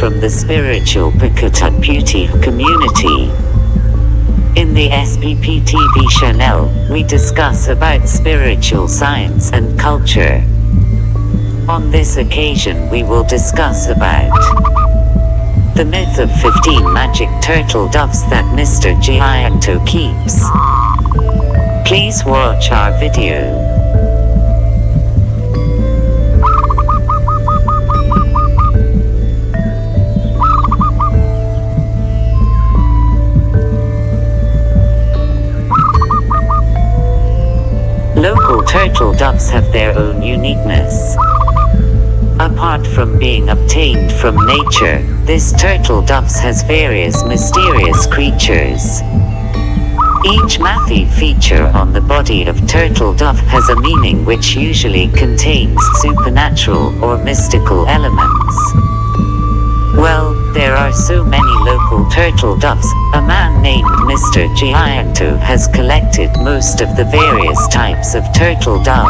from the spiritual Pukutut Beauty community. In the SPP TV channel, we discuss about spiritual science and culture. On this occasion we will discuss about the myth of 15 magic turtle doves that Mr. Gianto keeps. Please watch our video. Local turtle doves have their own uniqueness. Apart from being obtained from nature, this turtle doves has various mysterious creatures. Each mathy feature on the body of turtle dove has a meaning which usually contains supernatural or mystical elements. Well, there are so many local turtle doves, a man named Mr. Gianto has collected most of the various types of turtle dove.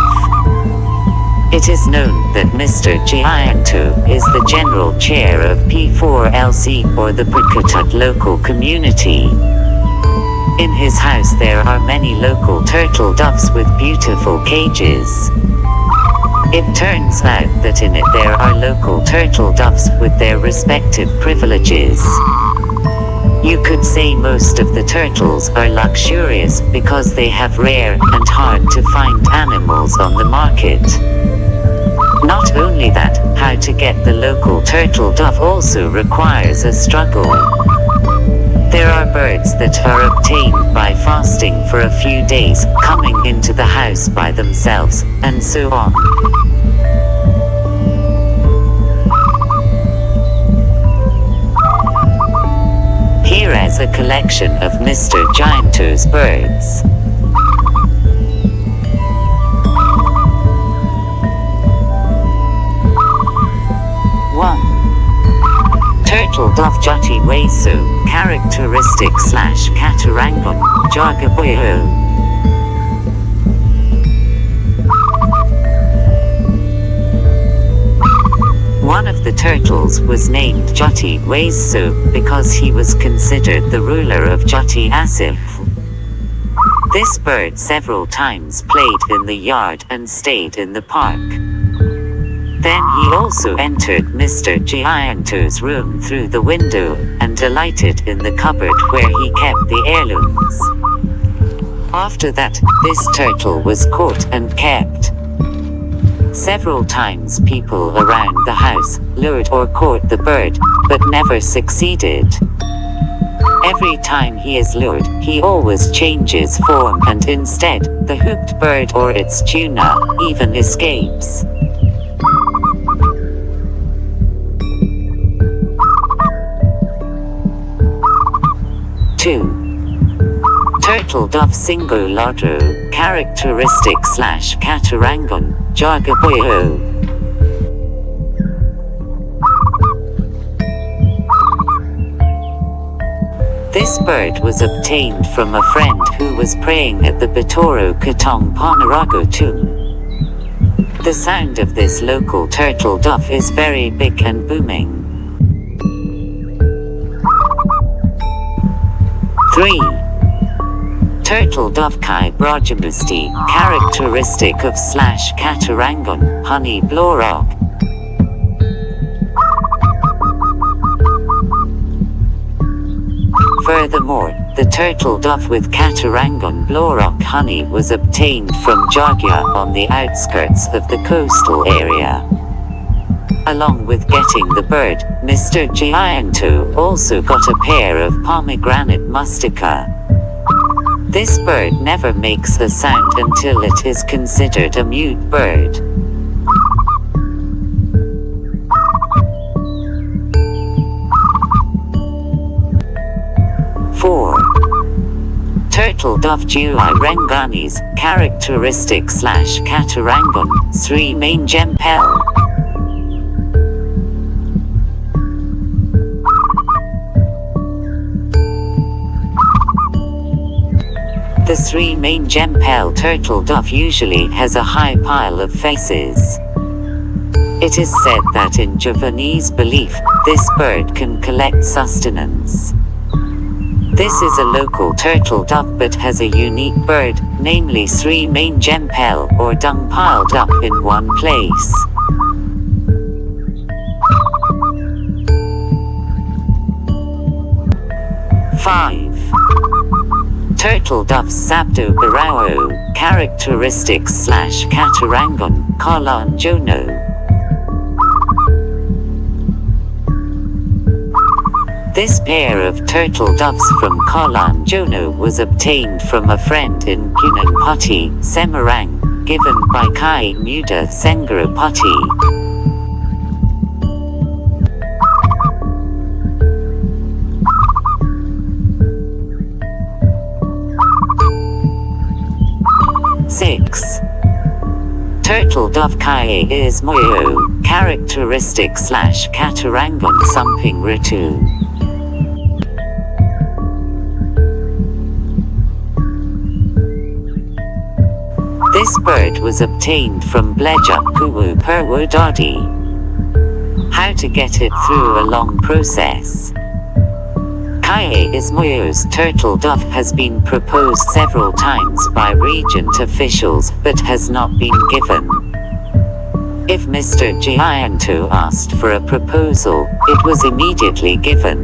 It is known that Mr. Gianto is the general chair of P4LC or the Pukutut local community. In his house there are many local turtle doves with beautiful cages. It turns out that in it there are local turtle doves with their respective privileges. You could say most of the turtles are luxurious because they have rare and hard to find animals on the market. Not only that, how to get the local turtle dove also requires a struggle. There are birds that are obtained by fasting for a few days, coming into the house by themselves, and so on. Here is a collection of Mr. Gianto's birds. Turtle Dove Jati Wesu, characteristic slash Katarangon, Jagaboyo. One of the turtles was named Jati Wesu because he was considered the ruler of Jati Asif. This bird several times played in the yard and stayed in the park. Then he also entered Mr. Gianto's room through the window and alighted in the cupboard where he kept the heirlooms. After that, this turtle was caught and kept. Several times people around the house lured or caught the bird, but never succeeded. Every time he is lured, he always changes form and instead, the hooped bird or its tuna even escapes. Two. Turtle dove singo lodro, characteristic slash katarangon, jagaboyo. This bird was obtained from a friend who was praying at the Batoro Katong Ponorogo tomb. The sound of this local turtle dove is very big and booming. 3. Turtle dove kai brojamusti, characteristic of slash katarangon, honey blorog. Furthermore, the turtle dove with Katarangon Blorok honey was obtained from Jogya on the outskirts of the coastal area. Along with getting the bird, Mr. Gianto also got a pair of pomegranate mustica. This bird never makes a sound until it is considered a mute bird. Four. Turtle Dove Juai Renganis, characteristic slash Katarangon, Sri Main Gempel. The three main gempel turtle dove usually has a high pile of faces. It is said that in Javanese belief, this bird can collect sustenance. This is a local turtle dove but has a unique bird, namely three main gempel or dung piled up in one place. Five. Turtle doves Sabdo Barao, characteristics slash Katarangon, Kalan Jono. This pair of turtle doves from Kalan Jono was obtained from a friend in Gunung Semarang, given by Kai Muda Sengarapati. Turtle dove kai is moyo, characteristic slash katarangan sumping ritu. This bird was obtained from Bleja Kuwu Purwodadi. How to get it through a long process. Kaye Ismoyo's turtle dove has been proposed several times by regent officials but has not been given. If Mr. Gianto asked for a proposal, it was immediately given.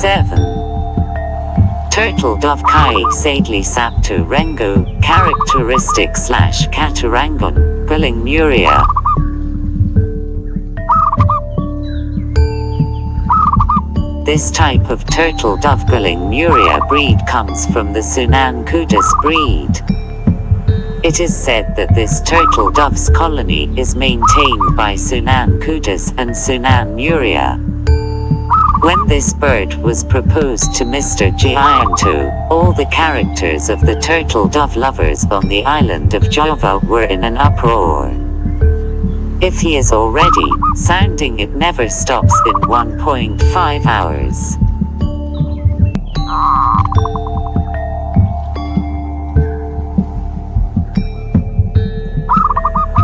7. Turtle dove kai sadly sapto rengo, characteristic slash katarangon, guling muria. This type of turtle dove guling muria breed comes from the Sunan Kudus breed. It is said that this turtle dove's colony is maintained by Sunan Kudus and Sunan Muria. When this bird was proposed to Mr. Gianto, all the characters of the turtle dove lovers on the island of Java were in an uproar. If he is already, sounding it never stops in 1.5 hours.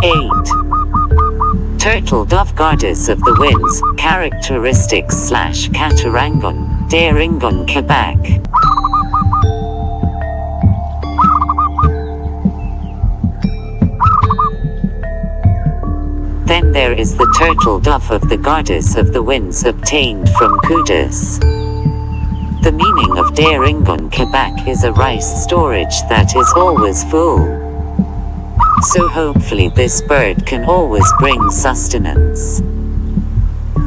Eight. Turtle dove goddess of the winds, characteristics slash Katarangon, Daringon Quebec. Then there is the turtle dove of the goddess of the winds obtained from Kudus. The meaning of Daringon Quebec is a rice storage that is always full. So hopefully this bird can always bring sustenance.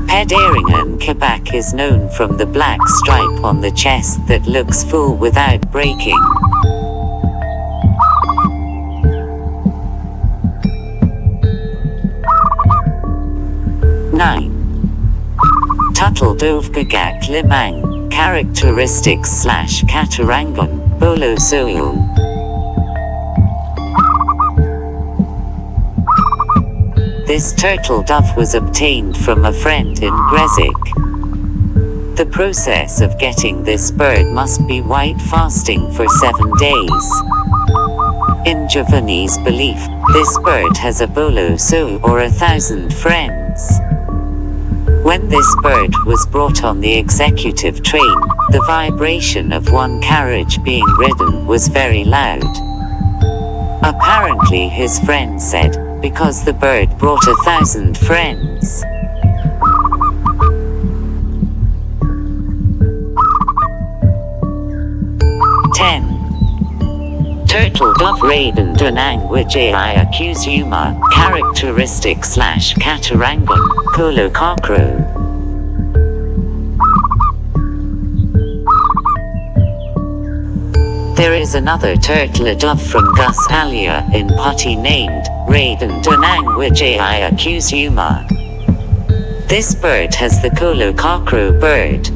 Pederingen Quebec is known from the black stripe on the chest that looks full without breaking. Tuttle Dovgagak Limang, characteristics slash Katarangon, Bolo Soil. This turtle dove was obtained from a friend in Gresik. The process of getting this bird must be white fasting for seven days. In Javanese belief, this bird has a bolo so or a thousand friends. When this bird was brought on the executive train, the vibration of one carriage being ridden was very loud. Apparently his friend said, because the bird brought a thousand friends. Turtle dove raiden dunang wijai accuse yuma, characteristic slash katarangon, kolo. There is another turtle dove from Gus Alia in Putty named Raiden Dunang Wijai accuse Yuma. This bird has the Kolo bird.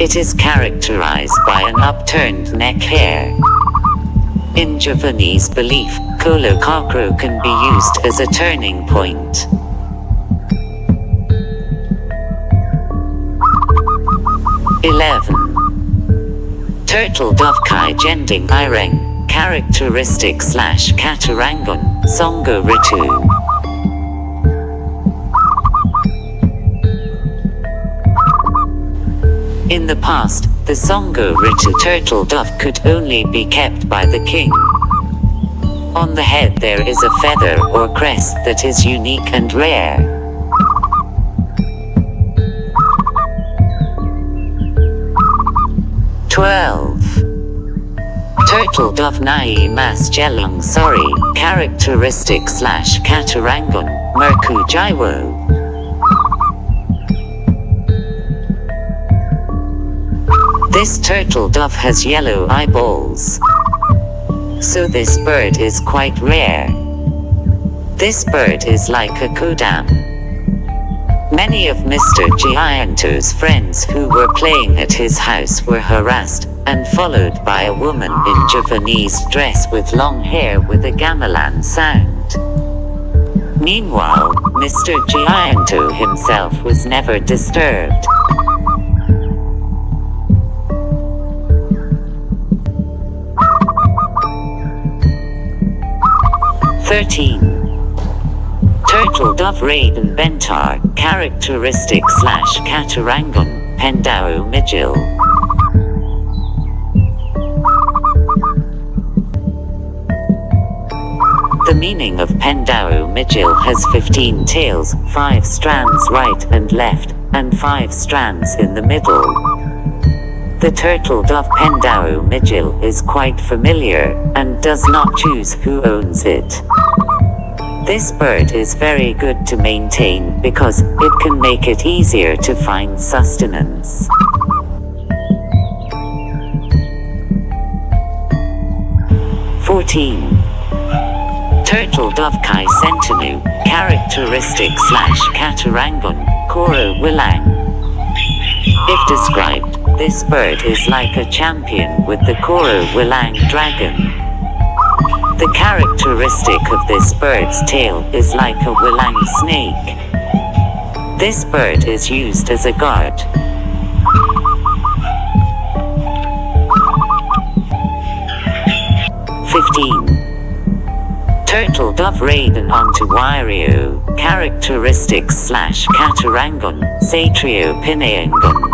It is characterized by an upturned neck hair. In Javanese belief, Kolo cockrow can be used as a turning point. Eleven. Turtle dove kai jending ireng, characteristic slash katarangon, songo ritu. In the past, the Songo Ritu turtle dove could only be kept by the king. On the head there is a feather or crest that is unique and rare. Twelve. Turtle dove nai mas jelung sorry, characteristic slash katarangon, merku jaiwo. This turtle dove has yellow eyeballs. So this bird is quite rare. This bird is like a kodam. Many of Mr. Gianto's friends who were playing at his house were harassed and followed by a woman in Javanese dress with long hair with a gamelan sound. Meanwhile, Mr. Gianto himself was never disturbed. 13. Turtle dove raiden bentar, characteristic slash katarangon, pendao mijil. The meaning of pendao mijil has 15 tails, 5 strands right and left, and 5 strands in the middle. The turtle dove Pendao Mijil is quite familiar, and does not choose who owns it. This bird is very good to maintain because it can make it easier to find sustenance. Fourteen. Turtle dove Kai Sentinu, characteristic slash Katarangon, Koro Wilang. If described, this bird is like a champion with the Koro Wilang dragon. The characteristic of this bird's tail is like a Wilang snake. This bird is used as a guard. Fifteen. Turtle dove raiden onto Wirio, characteristics slash Katarangon, Satrio Pinayangon.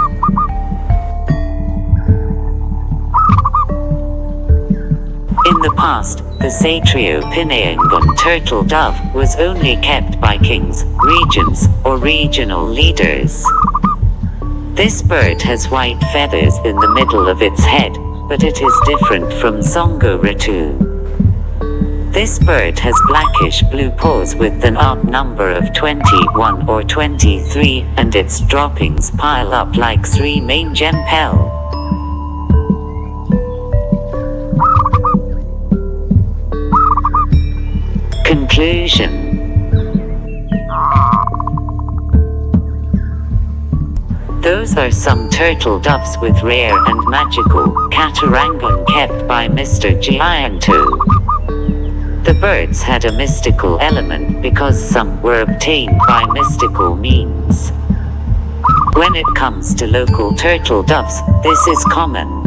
Past, the Satrio Pinayangon turtle dove was only kept by kings, regents, or regional leaders. This bird has white feathers in the middle of its head, but it is different from Songo Ritu. This bird has blackish blue paws with an odd number of 21 or 23, and its droppings pile up like three main gempel. Those are some turtle doves with rare and magical Katarangon kept by Mr. Gianto. The birds had a mystical element because some were obtained by mystical means. When it comes to local turtle doves, this is common.